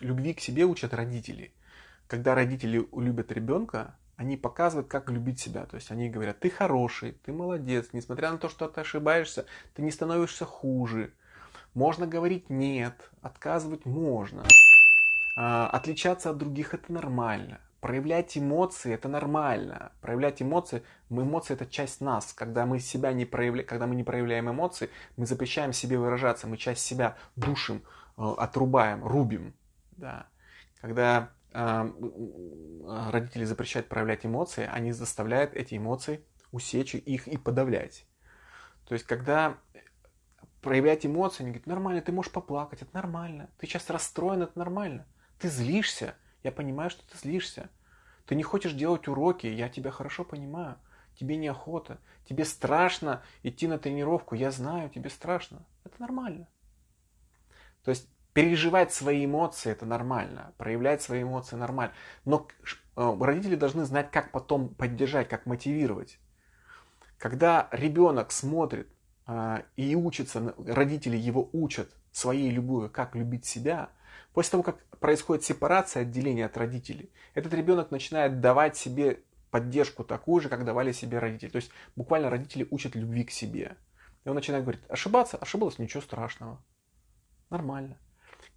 Любви к себе учат родители. Когда родители любят ребенка, они показывают, как любить себя. То есть они говорят, ты хороший, ты молодец, несмотря на то, что ты ошибаешься, ты не становишься хуже. Можно говорить нет, отказывать можно. А, отличаться от других это нормально. Проявлять эмоции это нормально. Проявлять эмоции, эмоции это часть нас. Когда мы себя не проявляем, когда мы не проявляем эмоции, мы запрещаем себе выражаться, мы часть себя душим, э, отрубаем, рубим. Да. Когда э, родители запрещают проявлять эмоции, они заставляют эти эмоции усечь их и подавлять. То есть, когда проявлять эмоции, они говорят, нормально, ты можешь поплакать, это нормально. Ты сейчас расстроен, это нормально. Ты злишься, я понимаю, что ты злишься. Ты не хочешь делать уроки, я тебя хорошо понимаю. Тебе неохота, тебе страшно идти на тренировку, я знаю, тебе страшно. Это нормально. То есть Переживать свои эмоции это нормально, проявлять свои эмоции нормально. Но э, родители должны знать, как потом поддержать, как мотивировать. Когда ребенок смотрит э, и учится, родители его учат своей любовью, как любить себя, после того, как происходит сепарация, отделение от родителей, этот ребенок начинает давать себе поддержку такую же, как давали себе родители. То есть буквально родители учат любви к себе. И он начинает говорить, ошибаться, ошибалась, ничего страшного. Нормально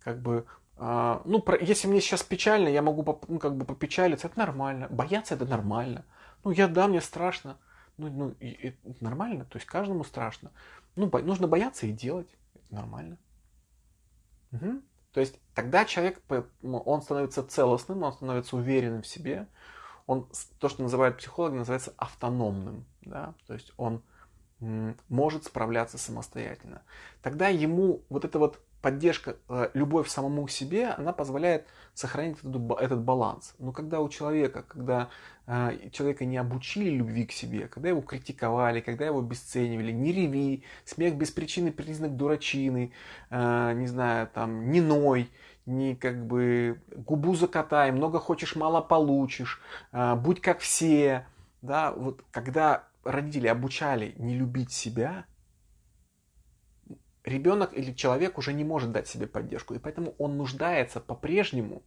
как бы, э, ну, про, если мне сейчас печально, я могу ну, как бы попечалиться, это нормально. Бояться это нормально. Ну, я, да, мне страшно. Ну, ну и, и, нормально, то есть каждому страшно. Ну, бо, нужно бояться и делать. Это нормально. Угу. То есть тогда человек, он становится целостным, он становится уверенным в себе. Он, то, что называют психологи, называется автономным. Да? То есть он может справляться самостоятельно. Тогда ему вот это вот поддержка, э, любовь самому себе, она позволяет сохранить этот, баланс. Но когда у человека, когда э, человека не обучили любви к себе, когда его критиковали, когда его обесценивали, не реви, смех без причины признак дурачины, э, не знаю, там, не ной, не как бы губу закатай, много хочешь, мало получишь, будь как все, да, вот когда родители обучали не любить себя, ребенок или человек уже не может дать себе поддержку, и поэтому он нуждается по-прежнему,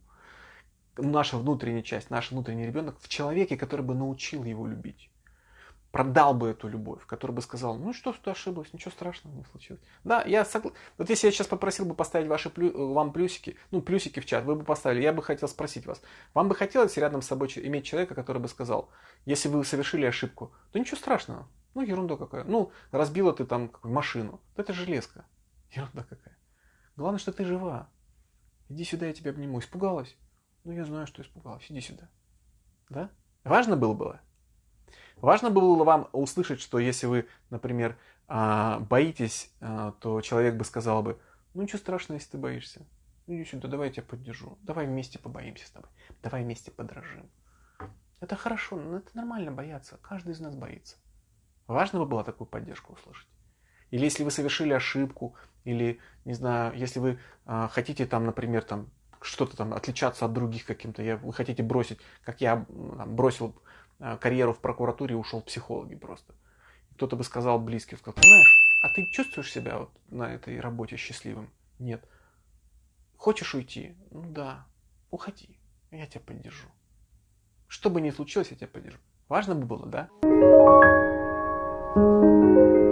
наша внутренняя часть, наш внутренний ребенок, в человеке, который бы научил его любить. Продал бы эту любовь, который бы сказал, ну что, что ошиблась, ничего страшного не случилось. Да, я согласен. Вот если я сейчас попросил бы поставить ваши плю... вам плюсики, ну плюсики в чат, вы бы поставили, я бы хотел спросить вас, вам бы хотелось рядом с собой иметь человека, который бы сказал, если вы совершили ошибку, то ничего страшного, ну, ерунда какая. Ну, разбила ты там машину. Это железка. Ерунда какая. Главное, что ты жива. Иди сюда, я тебя обниму. Испугалась? Ну, я знаю, что испугалась. Иди сюда. Да? Важно было было? Важно было вам услышать, что если вы, например, а, боитесь, а, то человек бы сказал бы, ну ничего страшного, если ты боишься. Ну иди сюда, давай я тебя поддержу. Давай вместе побоимся с тобой. Давай вместе подражим. Это хорошо, но это нормально бояться. Каждый из нас боится. Важно бы было такую поддержку услышать. Или если вы совершили ошибку, или, не знаю, если вы э, хотите там, например, там что-то там отличаться от других каким-то, я, вы хотите бросить, как я там, бросил э, карьеру в прокуратуре и ушел в психологи просто. Кто-то бы сказал близкий, сказал, ты знаешь, а ты чувствуешь себя вот на этой работе счастливым? Нет. Хочешь уйти? Ну да, уходи, я тебя поддержу. Что бы ни случилось, я тебя поддержу. Важно бы было, да? thank you